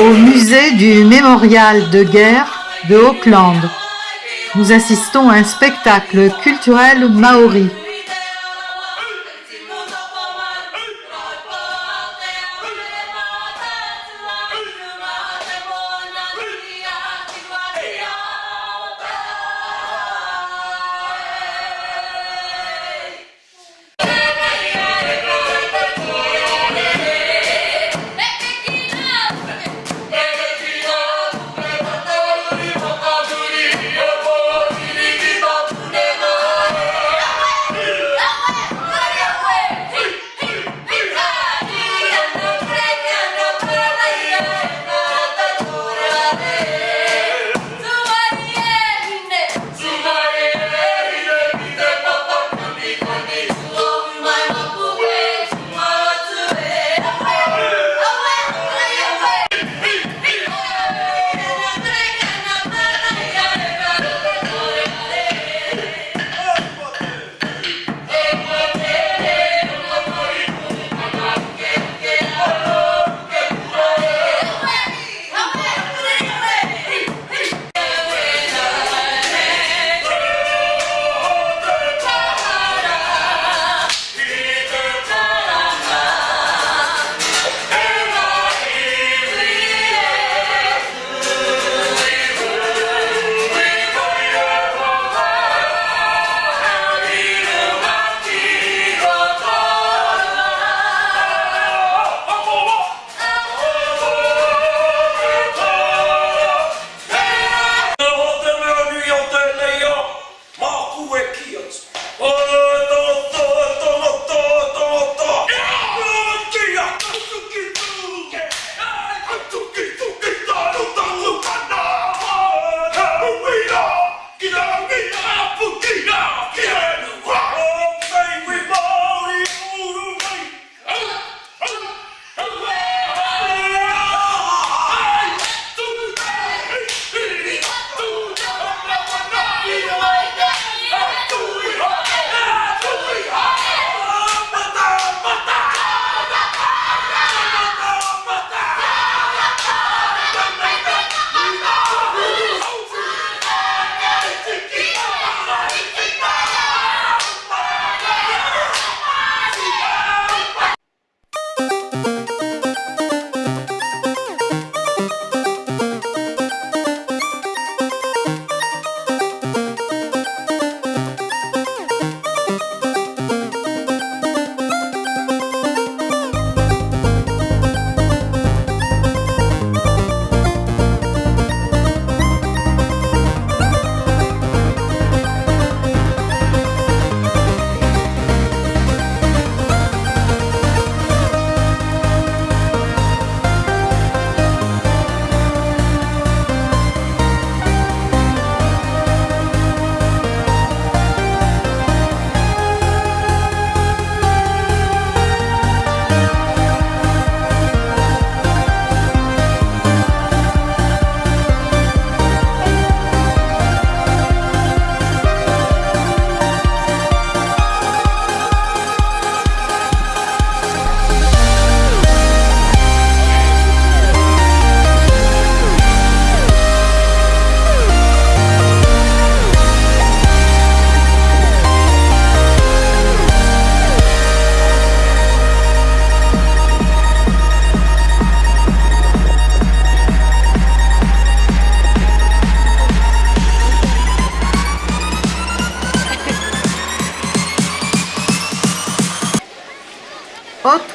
au musée du mémorial de guerre de Auckland. Nous assistons à un spectacle culturel maori.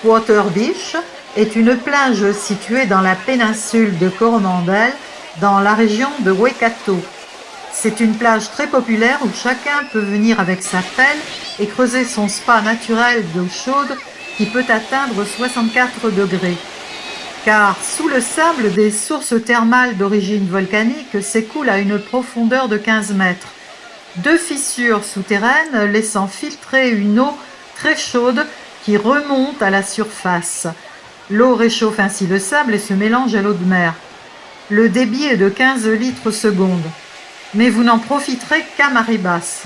Water Beach est une plage située dans la péninsule de Coromandel, dans la région de Waikato. C'est une plage très populaire où chacun peut venir avec sa pelle et creuser son spa naturel d'eau chaude qui peut atteindre 64 degrés. Car sous le sable, des sources thermales d'origine volcanique s'écoulent à une profondeur de 15 mètres. Deux fissures souterraines laissant filtrer une eau très chaude qui remonte à la surface. L'eau réchauffe ainsi le sable et se mélange à l'eau de mer. Le débit est de 15 litres seconde, mais vous n'en profiterez qu'à marée basse.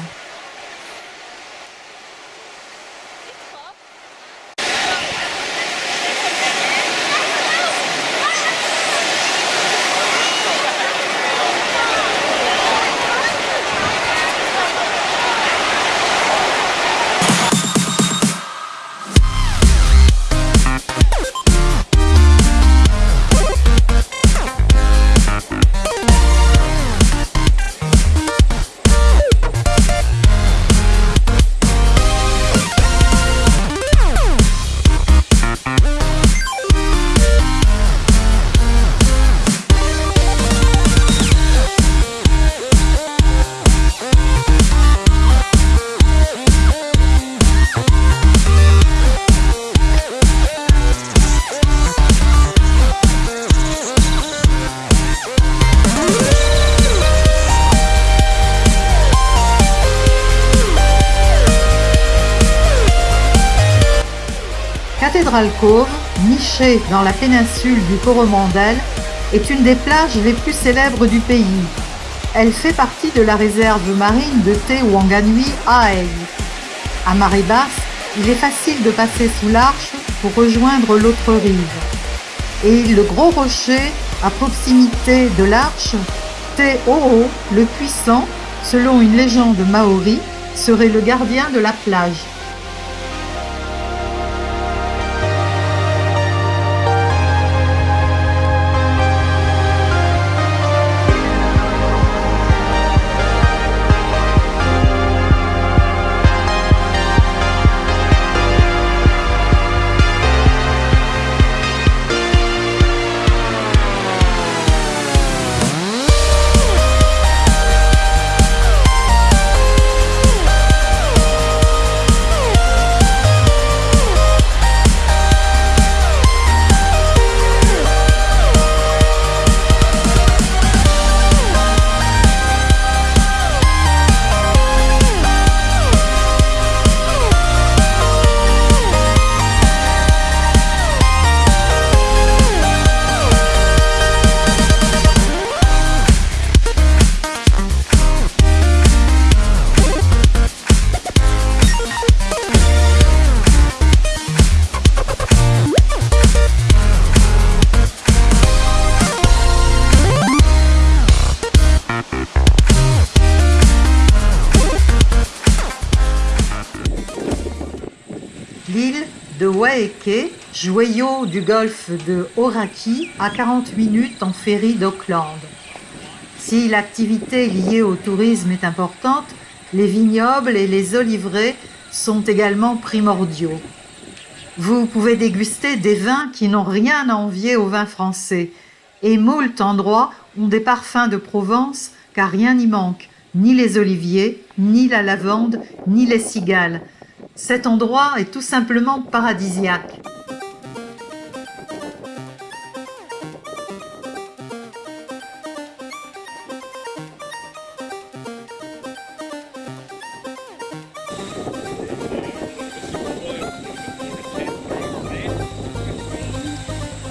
Cathédrale Cove, nichée dans la péninsule du Coromandel, est une des plages les plus célèbres du pays. Elle fait partie de la réserve marine de Te Wanganui à. À marée basse, il est facile de passer sous l'arche pour rejoindre l'autre rive. Et le gros rocher, à proximité de l'arche, Te Oo, le puissant, selon une légende maori, serait le gardien de la plage. De Waeke, joyau du golfe de Hauraki, à 40 minutes en ferry d'Auckland. Si l'activité liée au tourisme est importante, les vignobles et les oliveraies sont également primordiaux. Vous pouvez déguster des vins qui n'ont rien à envier aux vins français, et moult endroits ont des parfums de Provence car rien n'y manque, ni les oliviers, ni la lavande, ni les cigales. Cet endroit est tout simplement paradisiaque.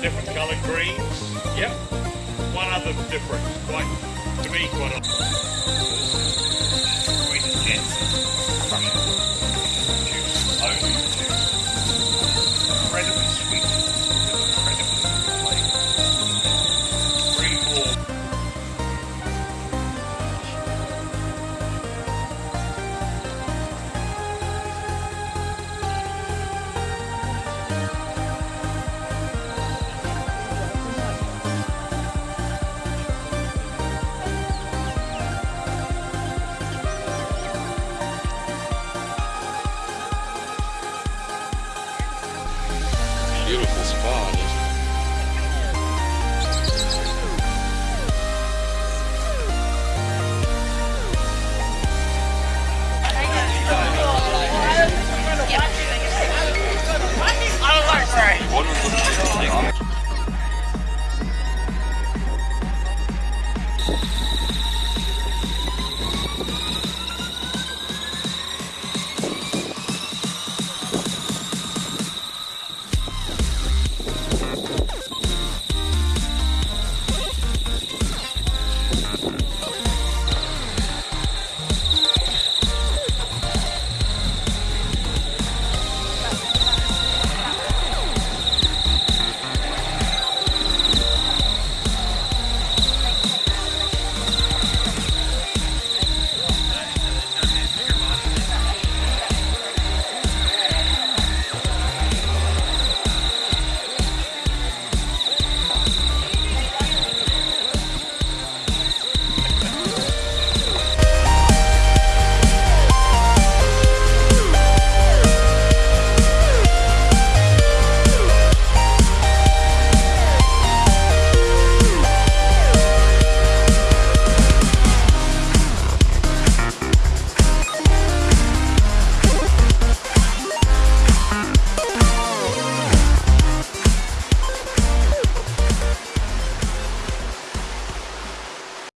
different coloured greens? Yep. One other difference, quite to me, quite. A...